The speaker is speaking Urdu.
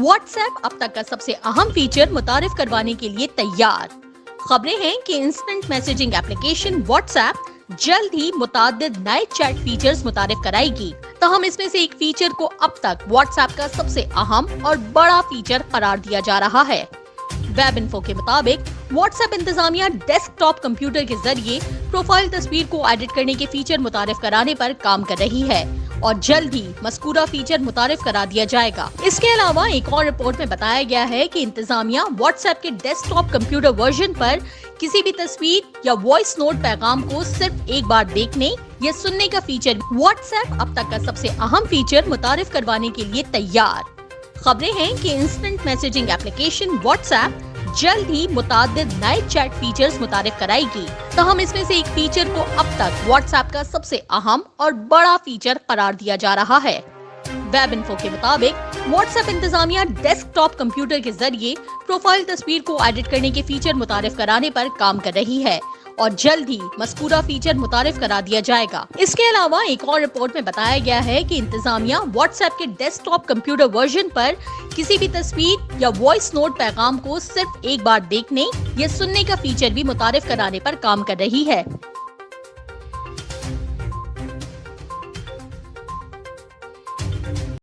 واٹس ایپ اب تک کا سب سے اہم فیچر متعارف کروانے کے لیے تیار۔ خبریں ہیں کہ instant messaging application WhatsApp جلد ہی متعدد نئے چیٹ فیچرز متعارف کرائے گی۔ تاہم، اس میں سے ایک فیچر کو اب تک واٹس ایپ کا سب سے اہم اور بڑا فیچر قرار دیا جا رہا ہے۔ ویب انفو کے مطابق واٹس ایپ انتظامیہ ڈیسک ٹاپ کمپیوٹر کے ذریعے پروفائل تصویر کو ایڈٹ کرنے کے فیچر متعارف کرانے پر کام کر رہی ہے۔ اور جلد ہی مذکورہ فیچر متعارف کرا دیا جائے گا۔ اس کے علاوہ ایک اور رپورٹ میں بتایا گیا ہے کہ انتظامیہ واٹس ایپ کے ڈیسک ٹاپ کمپیوٹر ورژن پر کسی بھی تصویر یا وائس نوٹ پیغام کو صرف ایک بار دیکھنے یا سننے کا فیچر واٹس ایپ اب تک کا سب سے اہم فیچر متعارف کروانے کے لیے تیار۔ خبریں ہیں کہ instant messaging application WhatsApp جلد ہی متعدد نئے چیٹ فیچرز متعارف کرائے گی۔ تاہم، اس میں سے ایک فیچر کو اب تک واٹس ایپ کا سب سے اہم اور بڑا فیچر قرار دیا جا رہا ہے۔ ویب انفو کے مطابق واٹس ایپ انتظامیہ ڈیسک ٹاپ کمپیوٹر کے ذریعے پروفائل تصویر کو ایڈٹ کرنے کے فیچر متعارف کرانے پر کام کر رہی ہے۔ اور جلد ہی مذکورہ فیچر متعارف کرا دیا جائے گا۔ اس کے علاوہ ایک اور رپورٹ میں بتایا گیا ہے کہ انتظامیہ واٹس ایپ کے ڈیسک ٹاپ کمپیوٹر ورژن پر کسی بھی تصویر یا وائس نوٹ پیغام کو صرف ایک بار دیکھنے یا سننے کا فیچر بھی متعارف کرانے پر کام کر رہی ہے۔